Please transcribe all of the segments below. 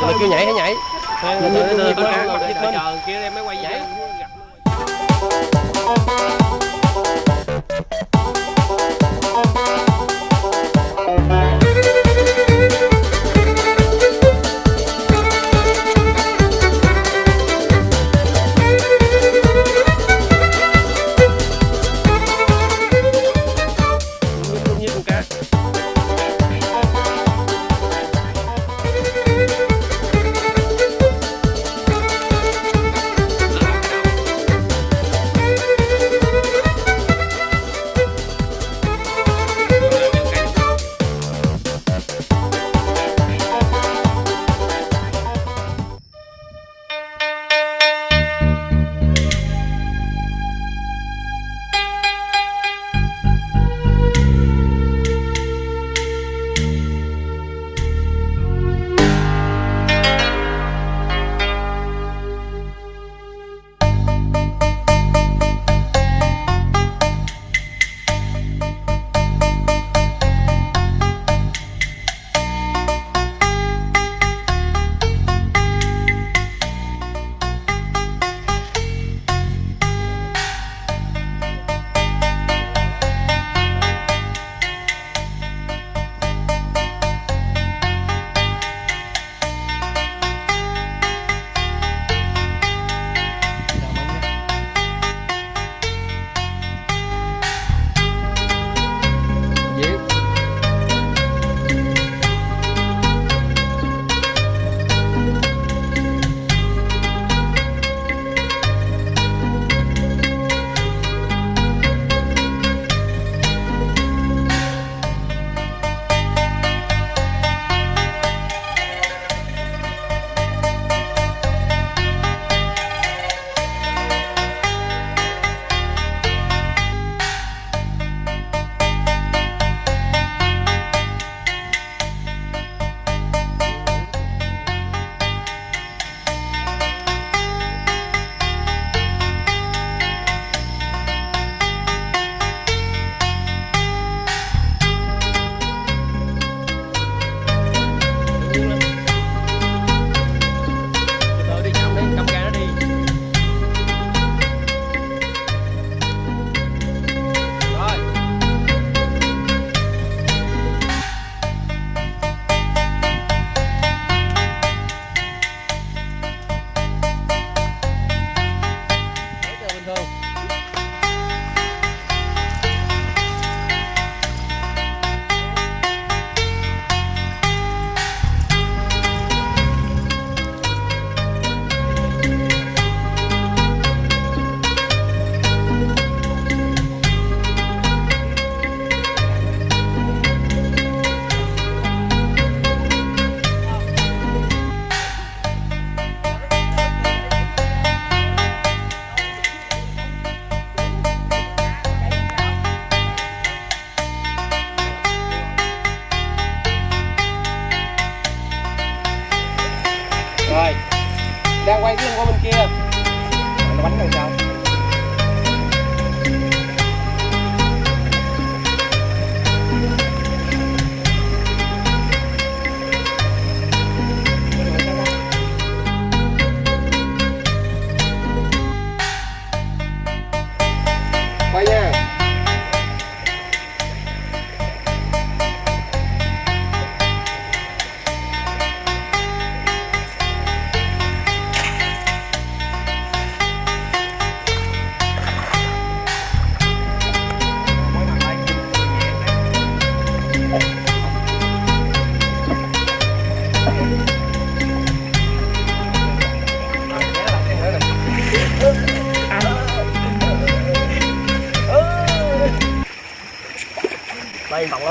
Tụi kêu nhảy hãy nhảy. Thôi từ từ từ từ chờ kia em mới quay nhảy.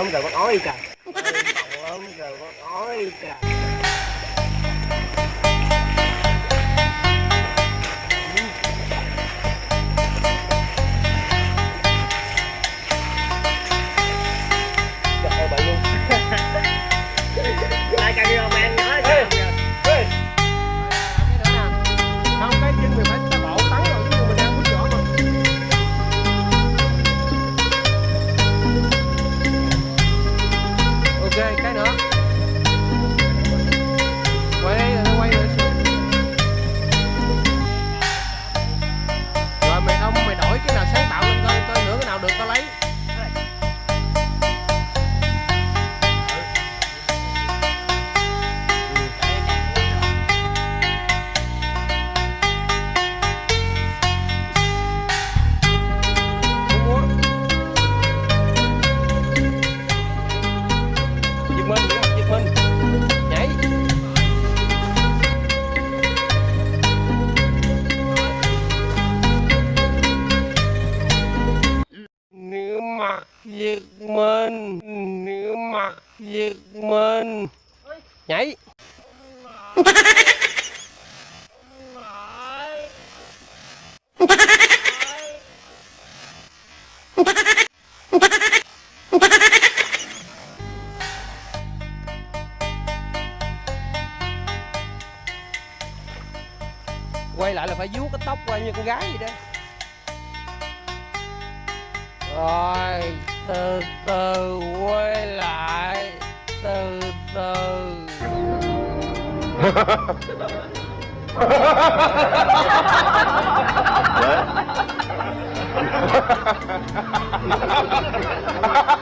cơm rồi bắt ói cho